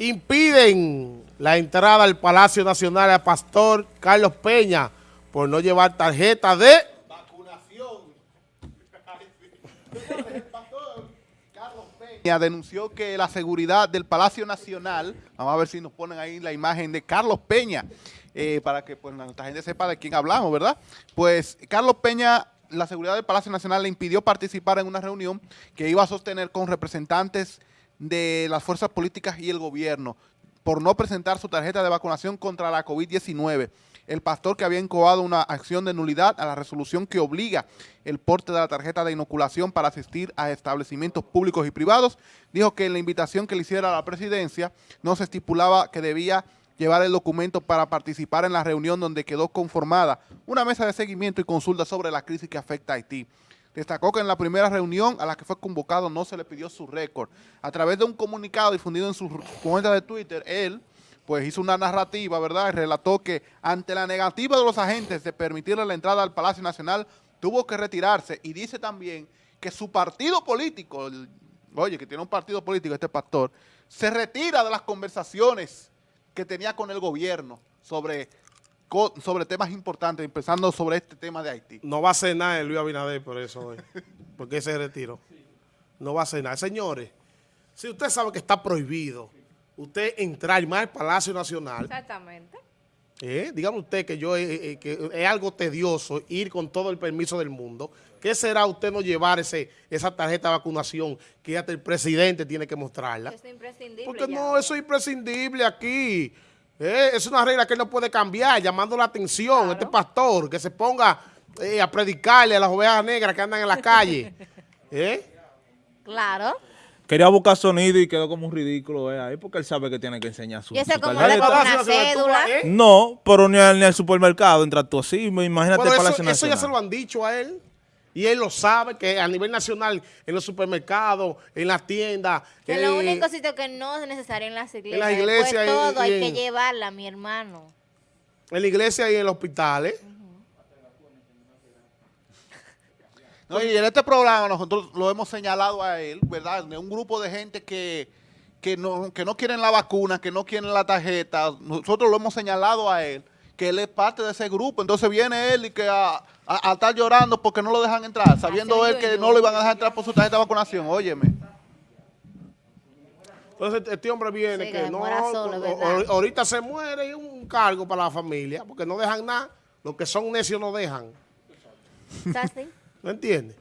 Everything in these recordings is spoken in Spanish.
impiden la entrada al Palacio Nacional al pastor Carlos Peña por no llevar tarjeta de vacunación. Peña denunció que la seguridad del Palacio Nacional, vamos a ver si nos ponen ahí la imagen de Carlos Peña, eh, para que pues, nuestra gente sepa de quién hablamos, ¿verdad? Pues Carlos Peña la seguridad del Palacio Nacional le impidió participar en una reunión que iba a sostener con representantes de las fuerzas políticas y el gobierno por no presentar su tarjeta de vacunación contra la COVID-19. El pastor que había incoado una acción de nulidad a la resolución que obliga el porte de la tarjeta de inoculación para asistir a establecimientos públicos y privados, dijo que en la invitación que le hiciera a la presidencia no se estipulaba que debía llevar el documento para participar en la reunión donde quedó conformada una mesa de seguimiento y consulta sobre la crisis que afecta a Haití. Destacó que en la primera reunión a la que fue convocado no se le pidió su récord. A través de un comunicado difundido en su cuenta de Twitter, él pues hizo una narrativa, ¿verdad? Y relató que ante la negativa de los agentes de permitirle la entrada al Palacio Nacional, tuvo que retirarse y dice también que su partido político, oye, que tiene un partido político este pastor, se retira de las conversaciones que tenía con el gobierno sobre sobre temas importantes, empezando sobre este tema de Haití. No va a hacer nada el Luis Abinader por eso, porque ese retiro. No va a hacer nada. Señores, si usted sabe que está prohibido usted entrar más al Palacio Nacional. Exactamente. Eh, dígame usted que yo eh, eh, que es algo tedioso ir con todo el permiso del mundo. ¿Qué será usted no llevar ese, esa tarjeta de vacunación que hasta el presidente tiene que mostrarla? Eso es imprescindible. Porque no, eso es imprescindible aquí. Eh, es una regla que él no puede cambiar, llamando la atención a este pastor, que se ponga eh, a predicarle a las ovejas negras que andan en la calle. ¿Eh? Claro. Quería buscar sonido y quedó como un ridículo ahí, porque él sabe que tiene que enseñar su, ¿Y ese su como tarjeta. una cédula? No, pero ni al, ni al supermercado entra tú así, imagínate Pero el eso, eso ya se lo han dicho a él. Y él lo sabe, que a nivel nacional, en los supermercados, en las tiendas... Que eh, lo único sitio que no es necesario en las iglesias. las iglesias Después y- todo y hay en- que llevarla, mi hermano. En la iglesia y en los hospitales. No, y en este programa nosotros lo hemos señalado a él, ¿verdad? De un grupo de gente que, que, no, que no quieren la vacuna, que no quieren la tarjeta. Nosotros lo hemos señalado a él, que él es parte de ese grupo. Entonces viene él y que a, a- a estar llorando porque no lo dejan entrar, sabiendo él que no lo iban a dejar entrar por su tarjeta de vacunación. Óyeme. Entonces este hombre viene Sí, que, no, ahorita se muere y un cargo para la familia, porque no dejan nada. Los que son necios no dejan. ¿No entiendes?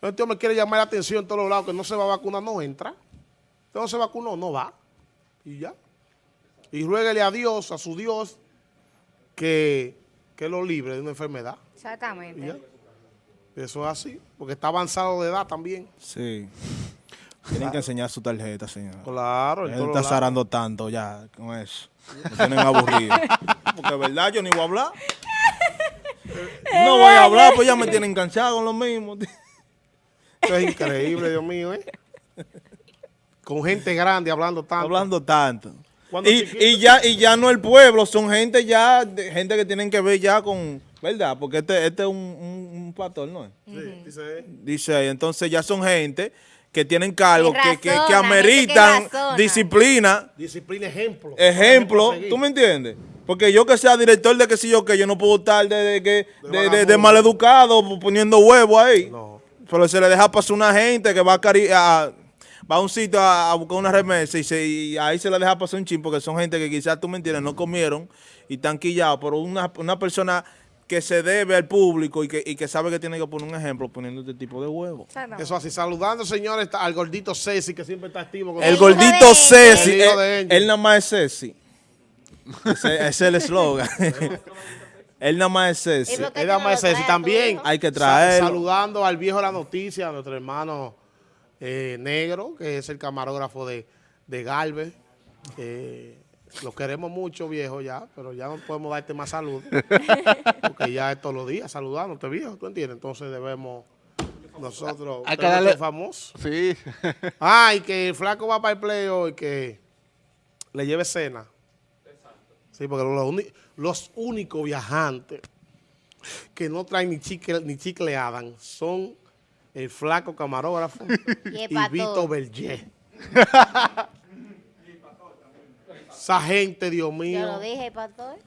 Este hombre quiere llamar la atención en todos los lados, que no se va a vacunar, no entra. Usted no se vacunó, no va. Y ya. Y ruéguele a Dios, a su Dios, que, que lo libre de una enfermedad. Ya. Exactamente. Eso es así, porque está avanzado de edad también. Sí. Tienen que enseñar su tarjeta, señor. Claro, Él está zarando tanto ya con eso. Me tienen aburrido. Porque de verdad yo ni voy a hablar. No voy a hablar, pues ya me tienen enganchado con lo mismo. Eso es increíble, Dios mío, ¿eh? Con gente grande hablando tanto. Hablando tanto. Y, y ya y ya no el pueblo, son gente ya, de- gente que tienen que ver ya con, ¿verdad? Porque este, este es un, un, un pastor, ¿no es? Sí, dice, Dice ahí, entonces ya son gente que tienen cargos Que que, que, que razona, gente que ameritan disciplina, disciplina, ejemplo. ejemplo, ¿tú me entiendes? Porque yo que sea director de que si yo que yo no puedo estar de, de, que- de, de, maleducado poniendo huevo ahí. No. Pero se le deja pasar una gente que va a, cari- a- va a un sitio a, a buscar una remesa y, se- y ahí se le deja pasar un chin porque son gente que quizás, tú me entiendes, no comieron y están quillados. Pero una, una persona que se debe al público y que, y que sabe que tiene que poner un ejemplo poniendo este tipo de huevos. Exactamente. Eso así, saludando, señores, al gordito Ceci, que siempre está activo. Con El de gordito Angel. Ceci, El él, de Angel. él nada más es Ceci. Ese, ese es el eslogan. él nada más es Ceci. ¿Y por qué Él nada no más es Ceci. También? Hay que traerlo. saludando al viejo de la noticia, a nuestro hermano eh, Negro, que es el camarógrafo de, de Galvez. Eh, lo queremos mucho, viejo, ya, pero ya no podemos darte más salud. porque ya es todos los días saludándote, viejo, ¿tú entiendes? Entonces debemos nosotros... Hay que darle- ser famosos. Sí. Ah, y que el flaco va para el play hoy, que le lleve cena. Sí, porque los, los únicos viajantes que no traen ni chicle, ni chicle Adam son el flaco camarógrafo Y el y pastor. Vito Berger. Esa gente, Dios Yo mío. lo dije, pastor.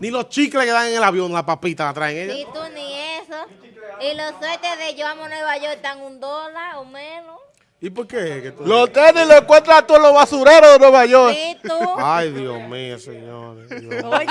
Ni los chicles que dan en el avión, la papita la traen ellos. Ni tú ni eso. Y los suéteres de yo amo Nueva York están un dólar o menos. ¿Y por qué? Los tenis lo encuentran tú en los basureros de Nueva York. Y tú. Ay, Dios mío, señores. Dios. Oye.